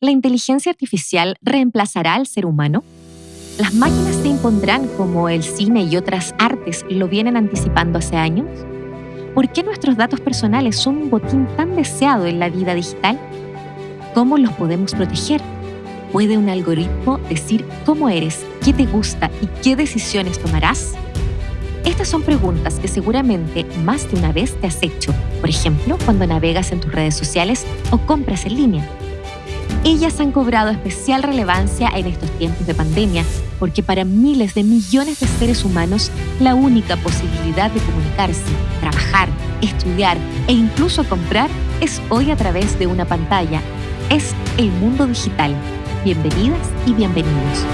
¿La inteligencia artificial reemplazará al ser humano? ¿Las máquinas se impondrán como el cine y otras artes lo vienen anticipando hace años? ¿Por qué nuestros datos personales son un botín tan deseado en la vida digital? ¿Cómo los podemos proteger? ¿Puede un algoritmo decir cómo eres, qué te gusta y qué decisiones tomarás? Estas son preguntas que seguramente más de una vez te has hecho, por ejemplo, cuando navegas en tus redes sociales o compras en línea. Ellas han cobrado especial relevancia en estos tiempos de pandemia, porque para miles de millones de seres humanos la única posibilidad de comunicarse, trabajar, estudiar e incluso comprar es hoy a través de una pantalla. Es el mundo digital. Bienvenidas y bienvenidos.